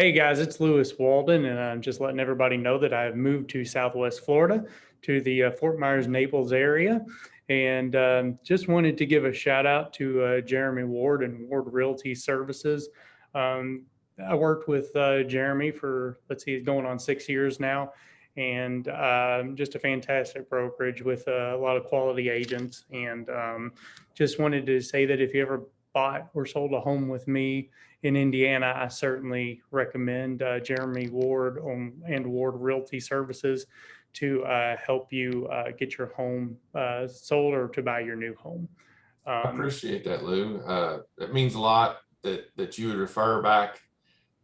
Hey guys, it's Lewis Walden, and I'm just letting everybody know that I've moved to Southwest Florida to the uh, Fort Myers Naples area. And um, just wanted to give a shout out to uh, Jeremy Ward and Ward Realty Services. Um, I worked with uh, Jeremy for, let's see, it's going on six years now. And um, just a fantastic brokerage with uh, a lot of quality agents. And um, just wanted to say that if you ever bought or sold a home with me in Indiana, I certainly recommend uh, Jeremy Ward on, and Ward Realty Services to uh, help you uh, get your home uh, sold or to buy your new home. I Um, appreciate that, Lou. Uh, it means a lot that, that you would refer back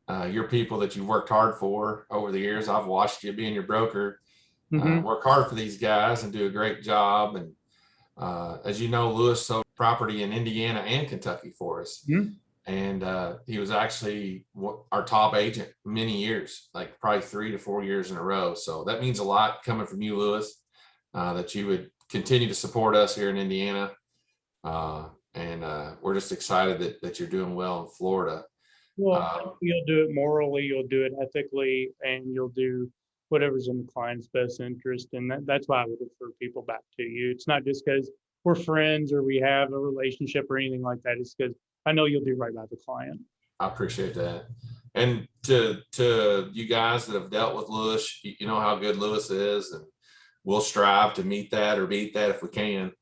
uh, your people that you've worked hard for over the years. I've watched you being your broker, uh, mhm. work hard for these guys and do a great job. And uh, as you know, Lewis sold property in Indiana and Kentucky for us. Mhm. And uh, he was actually our top agent many years, like probably three to four years in a row. So that means a lot coming from you, Lewis, uh, that you would continue to support us here in Indiana. Uh, and uh, we're just excited that, that you're doing well in Florida. Well, Um, you'll do it morally, you'll do it ethically, and you'll do whatever's in the client's best interest. And that, that's why I would refer people back to you. It's not just because we're friends or we have a relationship or anything like that. It's because I know you'll do right by the client. I appreciate that. And to, to you guys that have dealt with Lewis, you, you know how good Lewis is and we'll strive to meet that or beat that if we can.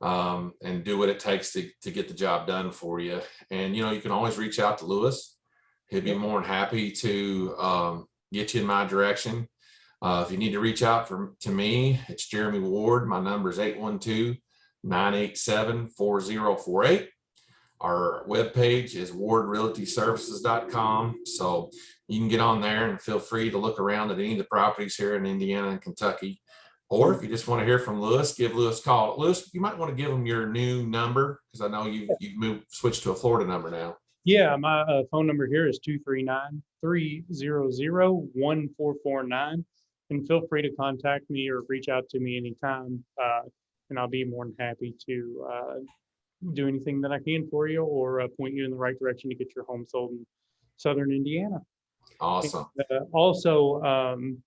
Um, and do what it takes to, to get the job done for you. And, you know, you can always reach out to Lewis. He'd be more than happy to, um, get you in my direction. Uh, if you need to reach out for, to me, it's Jeremy Ward. My number is 812 987 4048. Our webpage is wardrealtyservices.com. So you can get on there and feel free to look around at any of the properties here in Indiana and Kentucky. Or if you just want to hear from Lewis, give Lewis a call. Lewis, you might want to give him your new number because I know you you've moved switched to a Florida number now. Yeah, my uh, phone number here is 239-300-1449. And feel free to contact me or reach out to me anytime. Uh, and I'll be more than happy to uh, do anything that I can for you or uh, point you in the right direction to get your home sold in Southern Indiana. Awesome. Uh, also, um,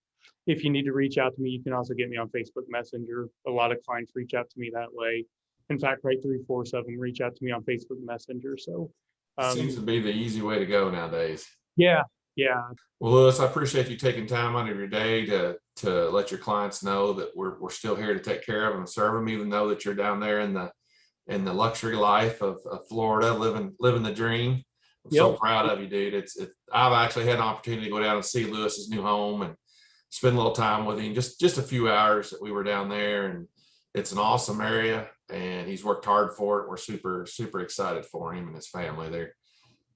if you need to reach out to me, you can also get me on Facebook Messenger. A lot of clients reach out to me that way. In fact, right three fourths of them reach out to me on Facebook Messenger. So, um, Seems to be the easy way to go nowadays. yeah, yeah, Well, Lewis, I appreciate you taking time out of your day to, to let your clients know that we're, we're still here to take care of them and serve them, even though that you're down there in the, in the luxury life of, of Florida, living, living the dream. I'm so proud of you, dude. It's, it, I've actually had an opportunity to go down and see Lewis's new home and spend a little time with him, just, just a few hours that we were down there and it's an awesome area and he's worked hard for it. We're super, super excited for him and his family there.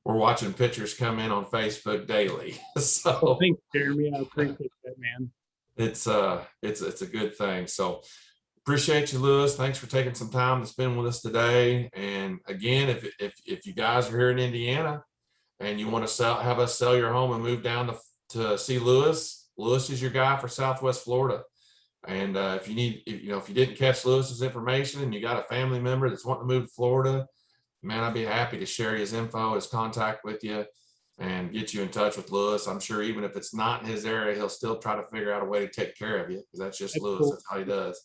We're watching pictures come in on Facebook daily. So thanks, Jeremy. I appreciate that, man. it's uh it's it's a good thing so appreciate you lewis thanks for taking some time to spend with us today and again if if if you guys are here in indiana and you want to sell have us sell your home and move down to to see lewis lewis is your guy for southwest florida and uh, if you need if, you know if you didn't catch lewis's information and you got a family member that's wanting to move to florida man i'd be happy to share his info his contact with you and get you in touch with Lewis. I'm sure even if it's not in his area, he'll still try to figure out a way to take care of you because that's just That's Lewis. cool. That's how he does.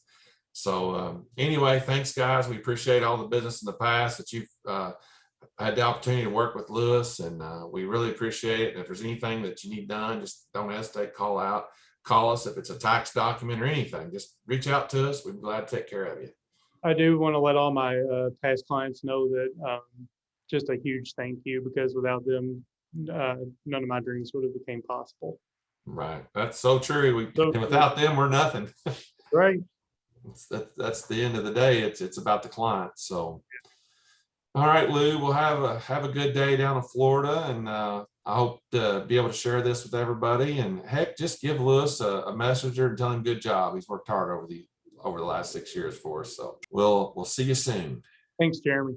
So um, anyway, thanks guys. We appreciate all the business in the past that you've uh, had the opportunity to work with Lewis and uh, we really appreciate it. And if there's anything that you need done, just don't hesitate, call out, call us if it's a tax document or anything, just reach out to us. We'd be glad to take care of you. I do want to let all my uh, past clients know that um, just a huge thank you because without them, uh, none of my dreams would have became possible. Right. That's so true. We, So and without them, we're nothing. Right. It's, that, that's the end of the day. It's, it's about the client. So. All right, Lou, we'll have a, have a good day down in Florida and, uh, I hope to be able to share this with everybody and heck, just give Lewis a, a messenger and tell him good job. He's worked hard over the, over the last six years for us. So we'll, we'll see you soon. Thanks, Jeremy.